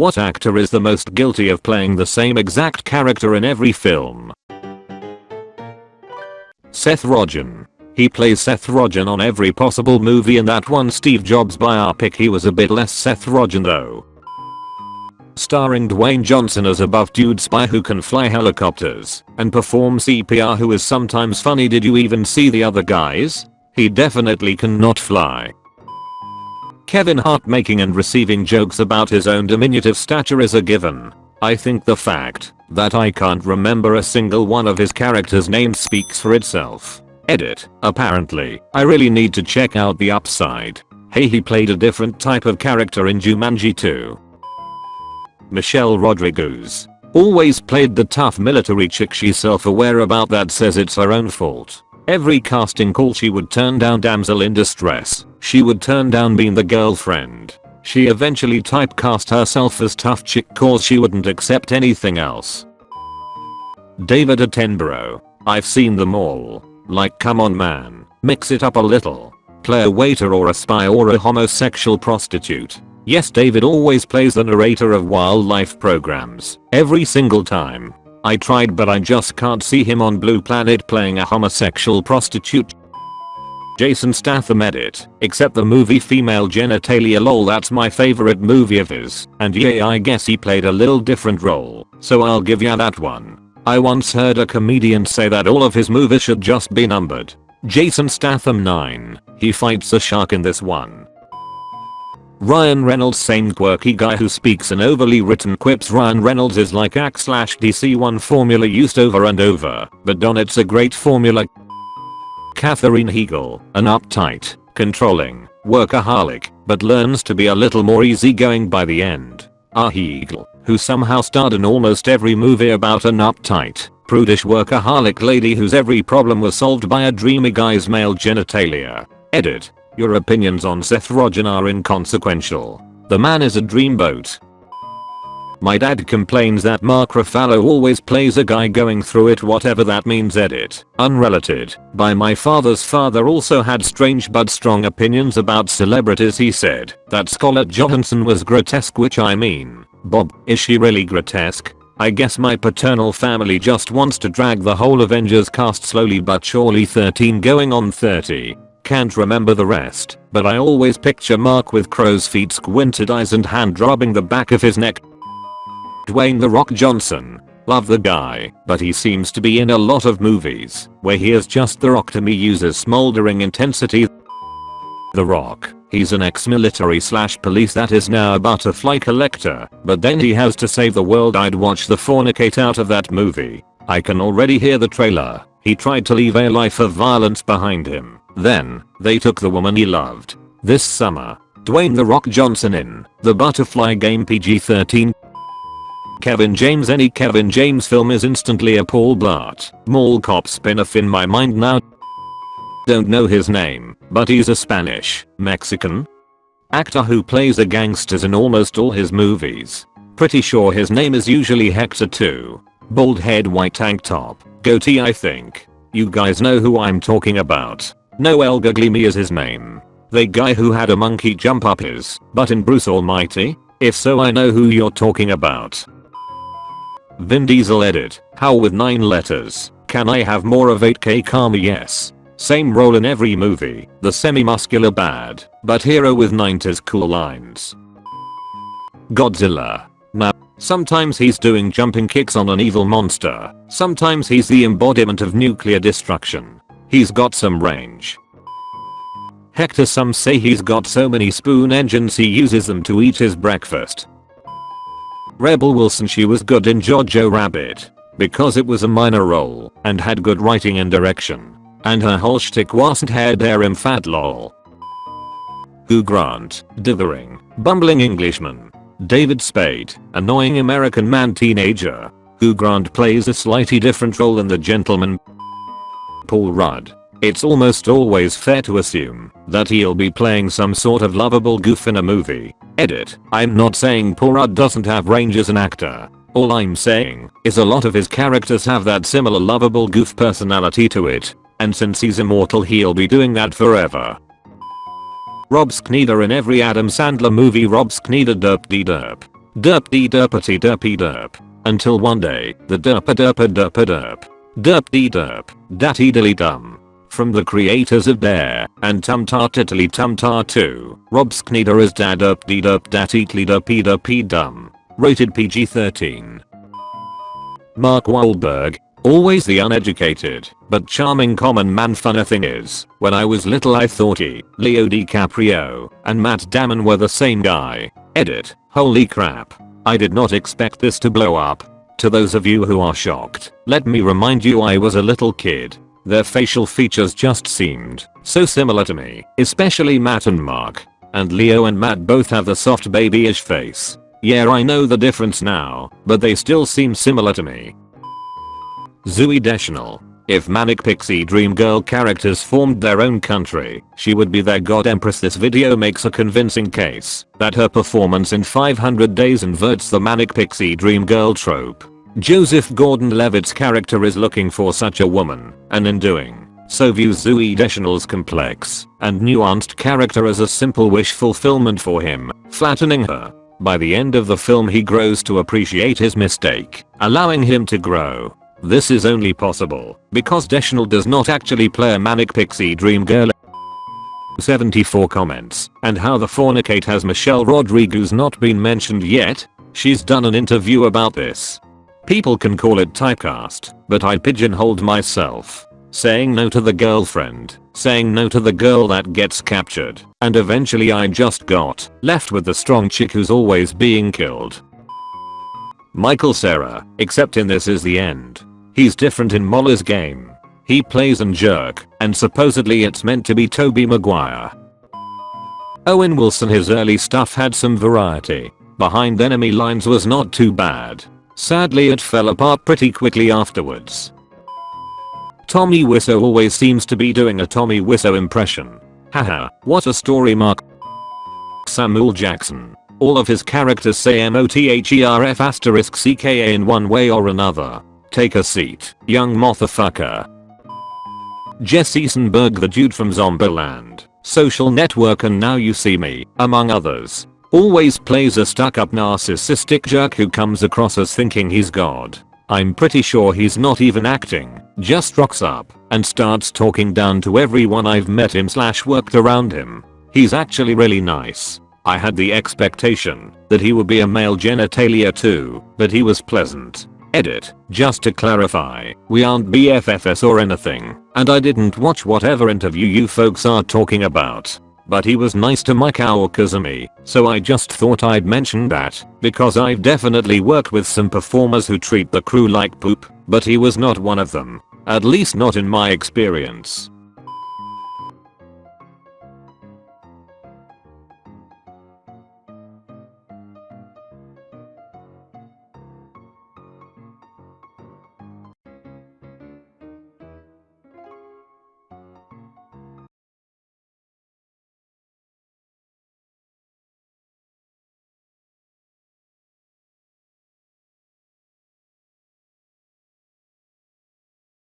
What actor is the most guilty of playing the same exact character in every film? Seth Rogen. He plays Seth Rogen on every possible movie in that one Steve Jobs biopic he was a bit less Seth Rogen though. Starring Dwayne Johnson as a buff dude spy who can fly helicopters and perform CPR who is sometimes funny did you even see the other guys? He definitely cannot fly. Kevin Hart making and receiving jokes about his own diminutive stature is a given. I think the fact that I can't remember a single one of his characters' names speaks for itself. Edit. Apparently, I really need to check out the upside. Hey he played a different type of character in Jumanji 2. Michelle Rodriguez. Always played the tough military chick she's self-aware about that says it's her own fault. Every casting call she would turn down damsel in distress. She would turn down being the girlfriend. She eventually typecast herself as tough chick cause she wouldn't accept anything else. David Attenborough. I've seen them all. Like come on man, mix it up a little. Play a waiter or a spy or a homosexual prostitute. Yes David always plays the narrator of wildlife programs, every single time. I tried but I just can't see him on Blue Planet playing a homosexual prostitute. Jason Statham edit, except the movie Female Genitalia lol that's my favorite movie of his, and yeah I guess he played a little different role, so I'll give ya that one. I once heard a comedian say that all of his movies should just be numbered. Jason Statham 9, he fights a shark in this one. Ryan Reynolds same quirky guy who speaks in overly written quips Ryan Reynolds is like ACT slash DC1 formula used over and over, but Don it's a great formula. Katherine Heigl, an uptight, controlling, workaholic, but learns to be a little more easygoing by the end. Ah Heigl, who somehow starred in almost every movie about an uptight, prudish workaholic lady whose every problem was solved by a dreamy guy's male genitalia. Edit. Your opinions on Seth Rogen are inconsequential. The man is a dreamboat. My dad complains that Mark Ruffalo always plays a guy going through it whatever that means edit. Unrelated, by my father's father also had strange but strong opinions about celebrities he said that Scarlett Johansson was grotesque which I mean, Bob, is she really grotesque? I guess my paternal family just wants to drag the whole Avengers cast slowly but surely 13 going on 30. Can't remember the rest, but I always picture Mark with crow's feet squinted eyes and hand rubbing the back of his neck. Dwayne The Rock Johnson. Love the guy, but he seems to be in a lot of movies where he is just The Rock to me uses smoldering intensity. The Rock. He's an ex-military slash police that is now a butterfly collector, but then he has to save the world I'd watch the fornicate out of that movie. I can already hear the trailer. He tried to leave a life of violence behind him. Then, they took the woman he loved. This summer, Dwayne The Rock Johnson in The Butterfly Game PG-13 Kevin James Any Kevin James film is instantly a Paul Blart Mall Cop spin-off in my mind now. Don't know his name, but he's a Spanish, Mexican actor who plays the gangsters in almost all his movies. Pretty sure his name is usually Hector too. Bald head white tank top, goatee I think. You guys know who I'm talking about. Noel Gugliemi is his name. The guy who had a monkey jump up his butt in Bruce Almighty? If so I know who you're talking about. Vin Diesel edit. How with 9 letters. Can I have more of 8k karma yes. Same role in every movie. The semi-muscular bad, but hero with 90s cool lines. Godzilla. Now, sometimes he's doing jumping kicks on an evil monster. Sometimes he's the embodiment of nuclear destruction. He's got some range. Hector some say he's got so many spoon engines he uses them to eat his breakfast. Rebel Wilson she was good in Jojo Rabbit because it was a minor role and had good writing and direction. And her whole shtick wasn't hair darim fat lol. Hugh Grant, dithering, bumbling Englishman. David Spade, annoying American man teenager. Hugh Grant plays a slightly different role in The Gentlemen. Paul Rudd. It's almost always fair to assume that he'll be playing some sort of lovable goof in a movie. Edit. I'm not saying Rudd doesn't have range as an actor. All I'm saying is a lot of his characters have that similar lovable goof personality to it. And since he's immortal he'll be doing that forever. Rob Schneider in every Adam Sandler movie Rob Schneider derp de derp. Derpy derpity derpy derp. Until one day, the derpa derpa derpa derp. Derp dee derp, datty dilly dum. From the creators of Dare and Tum Tar Tiddly Tum Tar 2, Rob Schneider as Dad Derp Dee Derp Datty Tlee Derpy Derpy Dum. Rated PG-13. Mark Wahlberg, always the uneducated, but charming common man funny thing is, when I was little I thought he, Leo DiCaprio, and Matt Damon were the same guy. Edit, holy crap. I did not expect this to blow up. To those of you who are shocked, let me remind you I was a little kid. Their facial features just seemed so similar to me, especially Matt and Mark. And Leo and Matt both have the soft babyish face. Yeah I know the difference now, but they still seem similar to me. Zooey Deschanel. If Manic Pixie Dream Girl characters formed their own country, she would be their god empress this video makes a convincing case that her performance in 500 Days inverts the Manic Pixie Dream Girl trope. Joseph Gordon-Levitt's character is looking for such a woman, and in doing so views Zooey Deschanel's complex and nuanced character as a simple wish fulfillment for him, flattening her. By the end of the film he grows to appreciate his mistake, allowing him to grow this is only possible because Deschanel does not actually play a manic pixie dream girl 74 comments, and how the fornicate has Michelle Rodriguez not been mentioned yet? She's done an interview about this. People can call it typecast, but I pigeonholed myself. Saying no to the girlfriend, saying no to the girl that gets captured, and eventually I just got left with the strong chick who's always being killed. Michael Cera, except in this is the end. He's different in Molly's game. He plays an jerk, and supposedly it's meant to be Tobey Maguire. Owen Wilson his early stuff had some variety. Behind enemy lines was not too bad. Sadly it fell apart pretty quickly afterwards. Tommy Wiseau always seems to be doing a Tommy Wiseau impression. Haha, what a story mark. Samuel Jackson. All of his characters say MOTHERF asterisk CKA in one way or another. Take a seat, young motherfucker. Jesse Eisenberg the dude from Zombieland, Social Network and Now You See Me, among others. Always plays a stuck up narcissistic jerk who comes across as thinking he's God. I'm pretty sure he's not even acting, just rocks up and starts talking down to everyone I've met him slash worked around him. He's actually really nice. I had the expectation that he would be a male genitalia too, but he was pleasant. Edit, just to clarify, we aren't BFFs or anything, and I didn't watch whatever interview you folks are talking about. But he was nice to Mike Kazumi, so I just thought I'd mention that, because I've definitely worked with some performers who treat the crew like poop, but he was not one of them. At least not in my experience.